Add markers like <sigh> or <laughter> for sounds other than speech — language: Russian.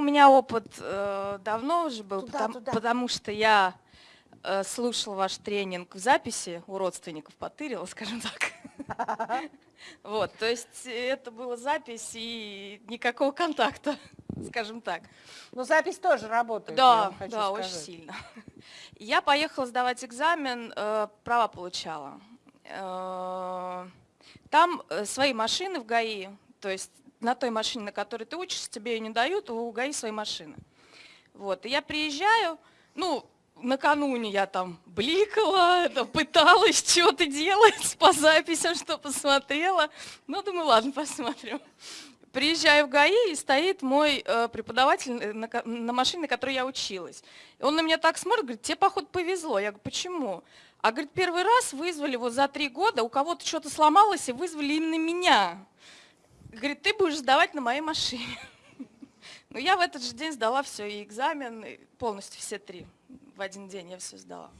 меня опыт э, давно уже был, Туда, потому, туда. потому что я э, слушала ваш тренинг в записи у родственников, потырила, <laughs> скажем так. <laughs> Вот, то есть это была запись и никакого контакта, <laughs> скажем так. Но запись тоже работает, Да, да, очень сильно. Я поехала сдавать экзамен, э, права получала. Э, Там э, свои машины в ГАИ, то есть на той машине, на которой ты учишься, тебе ее не дают, у ГАИ свои машины. Вот, и я приезжаю, ну, накануне я там бликала, пыталась что-то делать <laughs> по записям, что посмотрела. Ну, думаю, ладно, посмотрим. Приезжаю в ГАИ, и стоит мой э, преподаватель э, на машине, на которой я училась. И он на меня так смотрит, говорит, тебе, походу, повезло. Я говорю, почему? А, говорит, первый раз вызвали вот за три года, у кого-то что-то сломалось, и вызвали именно меня. Говорит, ты будешь сдавать на моей машине. <laughs> Ну, я в этот же день сдала все, и экзамен, и полностью все три. В один день я все сдала.